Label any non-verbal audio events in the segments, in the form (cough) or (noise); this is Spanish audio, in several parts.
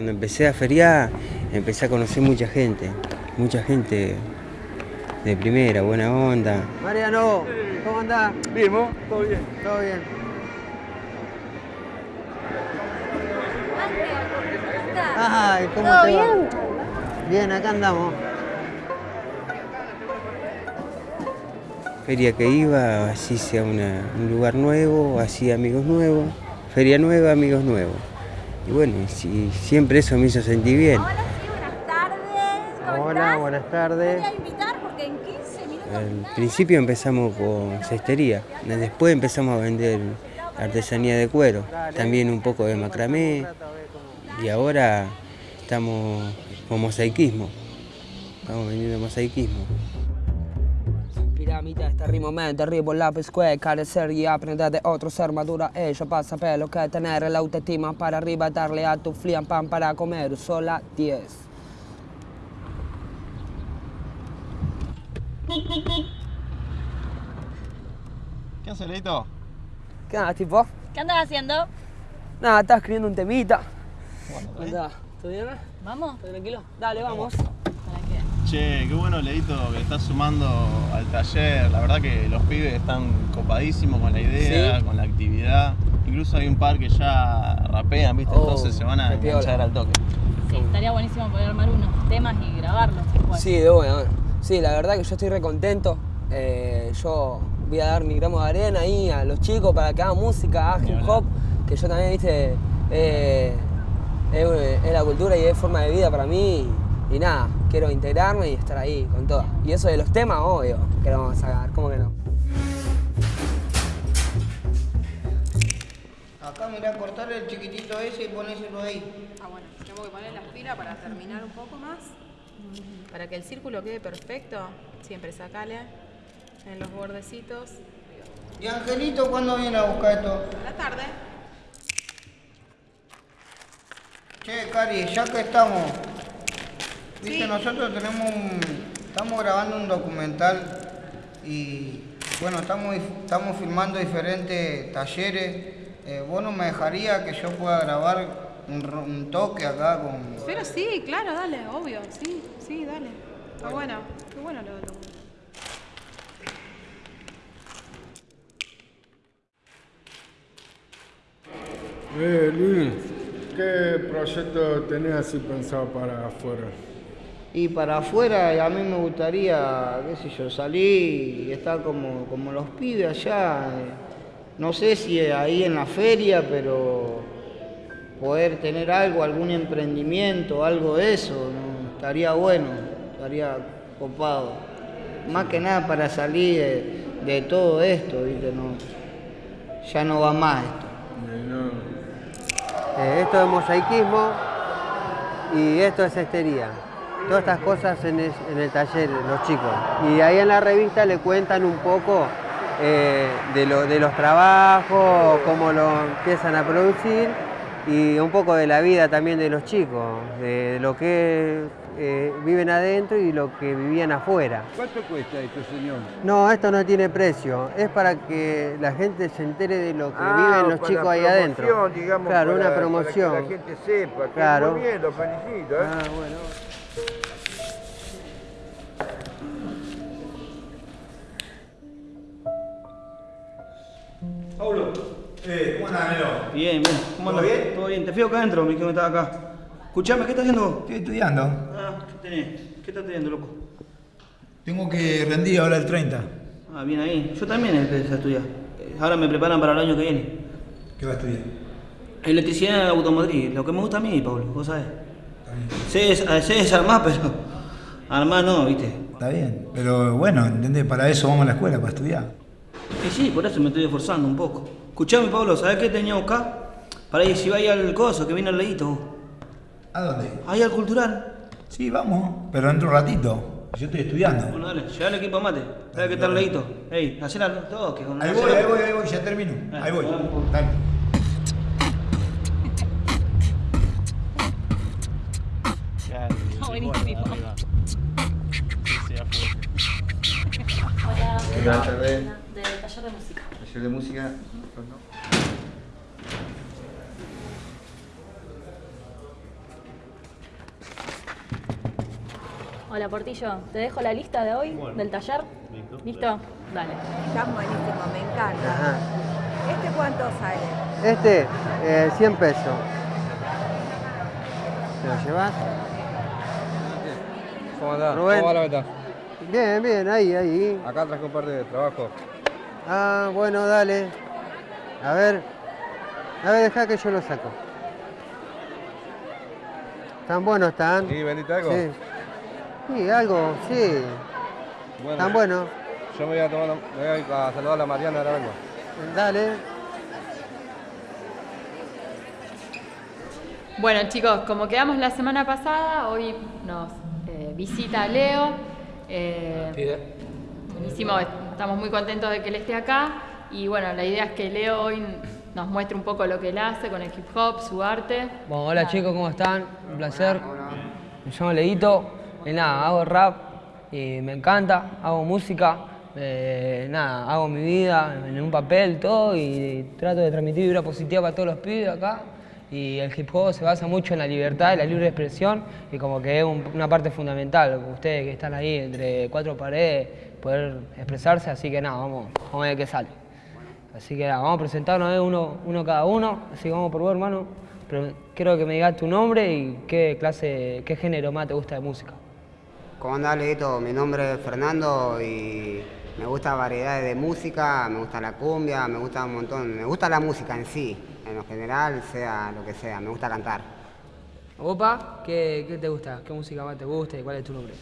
Cuando empecé a feriar, empecé a conocer mucha gente, mucha gente de primera, buena onda. Mariano, ¿cómo andás? Bien, ¿vos? ¿Todo bien? Todo bien. Ay, ¿cómo ¿Todo te va? bien? Bien, acá andamos. Feria que iba, así sea una- un lugar nuevo, así amigos nuevos. Feria nueva, amigos nuevos. Y bueno, si- siempre eso me hizo sentir bien. Buenas tardes. voy a invitar porque en 15 minutos. Al principio empezamos con cestería, después empezamos a vender artesanía de cuero, también un poco de macramé y ahora estamos con mosaicismo, estamos vendiendo mosaicismo. Piramide este rimamente, arrivo lápiz que carecer y aprender de otros armadura ella pasa pelo que tener la autoestima para arriba darle a tu flian pan para comer sola 10 ¿Qué hace, Leito? ¿Qué onda, tipo? ¿Qué andas haciendo? Nada, estás escribiendo un temita. ¿Cómo andás? ¿Todo bien? ¿Vamos? ¿Todo tranquilo? Dale, vamos. ¿Para qué? Che, qué bueno, Leito, que estás sumando al taller. La verdad que los pibes están copadísimos con la idea, Sí. con la actividad. Incluso hay un par que ya rapean, ¿viste? Oh, Entonces se van a enganchar al toque. Sí, estaría buenísimo poder armar unos temas y grabarlos después. Sí, de buena. Sí, la verdad que yo estoy re contento. Eh, yo voy a dar mi gramo de arena ahí a los chicos para que hagan música, hagan hip hop, que yo también, viste, eh, es, es la cultura y es forma de vida para mí. Y, nada, quiero integrarme y estar ahí con todo. Y eso de los temas, obvio, que lo vamos a sacar, ¿cómo que no? Acá mirá, cortar el chiquitito ese y ponéselo ahí. Ah, bueno, tengo que poner las pilas para terminar un poco más. Para que el círculo quede perfecto, siempre sacale en los bordecitos. ¿Y Angelito cuándo viene a buscar esto? A la tarde. Che, Cari, ya que estamos, viste, Sí. nosotros tenemos un, estamos grabando un documental y bueno, estamos, estamos filmando diferentes talleres. Eh, ¿Vos no me dejaría que yo pueda grabar un, toque acá con... Pero sí, claro, dale, obvio, sí, sí, dale. Está bueno, qué bueno lo lo- Eh, Luis, ¿qué proyecto tenés así pensado para afuera? Y para afuera a mí me gustaría, qué sé yo, salir y estar como, como los pibes allá. eh, No sé si ahí en la feria, pero poder tener algo, algún emprendimiento, algo de eso, estaría bueno, estaría copado. Más que nada para salir de, todo esto, ¿viste? No, ya no va más esto. Eh, esto es mosaicismo y esto es cestería. Todas estas cosas en, el taller, los chicos. Y ahí en la revista le cuentan un poco eh, de los trabajos, cómo lo empiezan a producir y un poco de la vida también de los chicos, de, lo que eh, viven adentro y lo que vivían afuera. ¿Cuánto cuesta esto, señor? No, esto no tiene precio, es para que la gente se entere de lo que Ah, viven los chicos ahí adentro. claro, una promoción. gente sepa. que Claro. Muy bien, lo felicito. ¿eh? Ah, bueno. Paulo, eh, ¿cómo andás, Melo? Bien, bien. ¿Cómo ¿Todo bien? Todo bien. Te fui acá adentro, me dijeron que estaba acá. Escuchame, ¿qué estás haciendo? Estoy estudiando. Ah, ¿qué tenés? ¿Qué estás estudiando, loco? Tengo que rendir ahora el 30. Ah, bien ahí. Yo también empecé a estudiar. Eh, Ahora me preparan para el año que viene. ¿Qué vas a estudiar? Electricidad automotriz, lo que me gusta a mí, Pablo, vos sabés. Sé, des- sé desarmar, (laughs) pero armar no, ¿viste? Está bien. Pero bueno, ¿entendés? Para eso vamos a la escuela, para estudiar. Y sí, por eso me estoy esforzando un poco. Escuchame, Pablo, ¿sabés qué tenía que buscar? Para ahí, si va ahí al coso, que viene al leíto. ¿A dónde? Ahí al cultural. Sí, vamos, pero dentro un ratito. Yo estoy estudiando. Bueno, dale, lleva el equipo a mate. Dale que está al leíto. Ey, hacela al toque. con- Ahí voy, ahí voy, ahí voy, ya termino. Ahí voy. Dale. Full. Hola, ¿Qué tal, del taller de música. Taller de música. Hola Portillo, te dejo la lista de hoy del taller. ¿Listo? Dale. Está buenísimo, me encanta. Ajá. ¿Este cuánto sale? Este, eh, 100 pesos. ¿Te lo llevas? ¿Cómo andás? ¿Cómo va la meta? Bien, bien, ahí, ahí. Acá traje un par de trabajo. Ah, bueno, dale. A ver. A ver, deja que yo lo saco. ¿Tan buenos están? ¿Sí, vendiste algo? Sí. Sí, algo, sí. Bueno, ¿Tan buenos? Yo me voy a, tomar, me voy a ir a saludar a la Mariana, ahora vengo. Dale. Bueno chicos, como quedamos la semana pasada, hoy nos eh, visita Leo. Eh, buenísimo, estamos muy contentos de que él esté acá. Y bueno, la idea es que Leo hoy nos muestre un poco lo que él hace con el hip hop, su arte. Bueno, hola chicos, ¿cómo están? Un placer. Me llamo Leito. Y nada, hago rap y me encanta, hago música. eh, nada, hago mi vida en un papel, todo, y trato de transmitir vibra positiva para todos los pibes acá. Y el hip hop se basa mucho en la libertad y la libre expresión, y como que es un- una parte fundamental, ustedes que están ahí entre cuatro paredes, poder expresarse, así que nada, vamos, vamos a ver qué sale. Así que nada, vamos a presentarnos eh, uno, uno cada uno, así que vamos por vos, hermano. Pero quiero que me digas tu nombre y qué clase, qué género más te gusta de música. ¿Cómo andás, Leito? Mi nombre es Fernando y me gusta variedades de música, me gusta la cumbia, me gusta un montón, me gusta la música en sí, en lo general, sea lo que sea, me gusta cantar. Opa, ¿qué, qué te gusta? ¿Qué música más te gusta y cuál es tu nombre?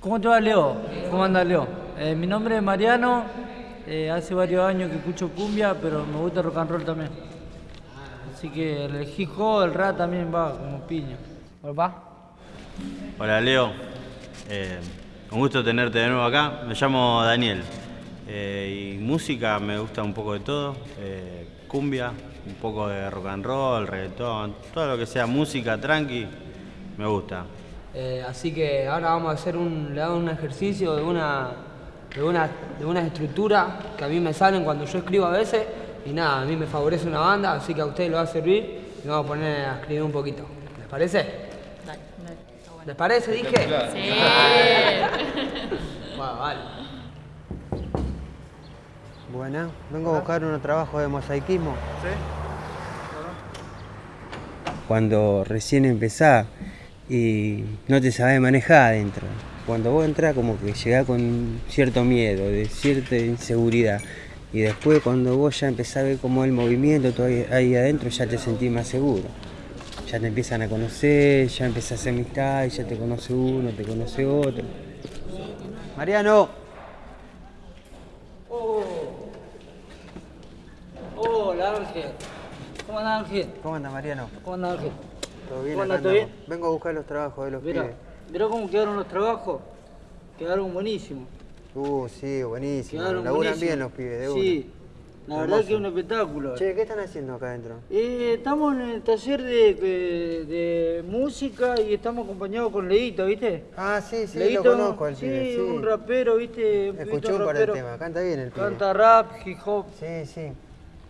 ¿Cómo te va, Leo? ¿Cómo anda, Leo? Eh, mi nombre es Mariano. eh, hace varios años que escucho cumbia, pero me gusta rock and roll también. Así que el hip hop, el rap también va como piña. ¿Opa? Hola Leo, Eh, un gusto tenerte de nuevo acá. Me llamo Daniel Eh, y música me gusta un poco de todo, eh, cumbia, un poco de rock and roll, reggaetón, todo lo que sea música tranqui, me gusta. Eh, así que ahora vamos a hacer un, le hago un ejercicio de una, de, una, de una estructura que a mí me salen cuando yo escribo a veces y nada, a mí me favorece una banda, así que a ustedes le va a servir y vamos a poner a escribir un poquito. ¿Les parece? Dale, dale. Está bueno. ¿Les parece? Dije. Sí. (laughs) Bueno, vale. Buena. Vengo a buscar unos trabajos de mosaicismo. Cuando recién empezás y no te sabes manejar adentro. Cuando vos entras como que llegás con cierto miedo, de cierta inseguridad. Y después cuando vos ya empezás a ver como el movimiento todo ahí, ahí adentro, ya te sentís más seguro. Ya te empiezan a conocer, ya empezás a hacer amistad, y ya te conoce uno, te conoce otro. Mariano, Hola, Ángel. ¿Cómo anda, Ángel? ¿cómo anda Mariano? ¿Cómo anda, Ángel? ¿Todo bien? ¿Cómo anda? ¿Todo bien? Vengo a buscar los trabajos de los Mira, pibes. Mira cómo quedaron los trabajos. Quedaron buenísimos. Uh, sí, buenísimo. Quedaron Laburan bien los pibes, de Sí, una. la verdad que es un espectáculo. Che, ¿qué están haciendo acá adentro? Eh, estamos en el taller de, de- de música y estamos acompañados con Leito, ¿viste? Ah, sí, sí, Leito, lo conozco al sí, pibe, sí. un rapero, ¿viste? Un pibito un par de temas, canta bien el pibe. Canta rap, hip hop. Sí, sí.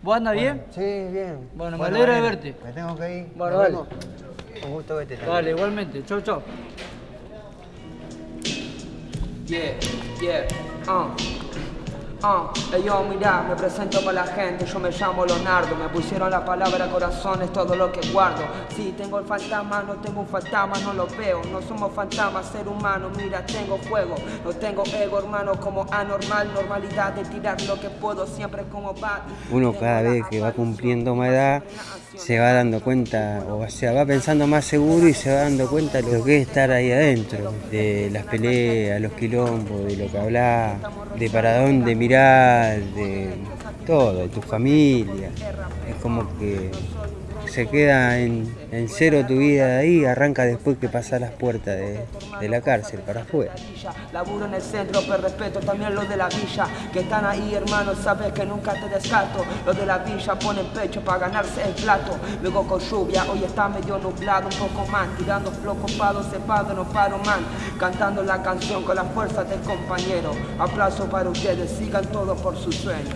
¿Vos andas Bueno, bien? Sí, bien. Bueno, me alegra de verte. Me tengo que ir. Bueno, Nos dale. vemos. Un gusto verte. Dale, igualmente. Chau, chau. Yeah, yeah, uh. Uh, Ey, yo mira, me presento para la gente, yo me llamo Leonardo, me pusieron la palabra corazón, es todo lo que guardo. Sí, tengo el fantasma, no tengo un fantasma, no lo veo, no somos fantasmas, ser humano, mira, tengo fuego, no tengo ego, hermano, como anormal, normalidad de tirar lo que puedo, siempre como va. Uno cada vez que va cumpliendo más edad se va dando cuenta, o sea, va pensando más seguro y se va dando cuenta de lo que es estar ahí adentro, de las peleas, los quilombos, de lo que hablas, de para dónde mirar, de todo, de tu familia. Es como que se queda en, en cero tu vida de ahí, arranca después que pasas las puertas de, de la cárcel para afuera. Laburo en el centro, pero respeto también los de la villa, que están ahí, hermano, sabes que nunca te descarto. Los de la villa ponen pecho para ganarse el plato. Luego con lluvia, hoy está medio nublado, un poco más, tirando flow copado, cepado, no paro man. Cantando la canción con la fuerza del compañero. Aplauso para ustedes, sigan todos por su sueño.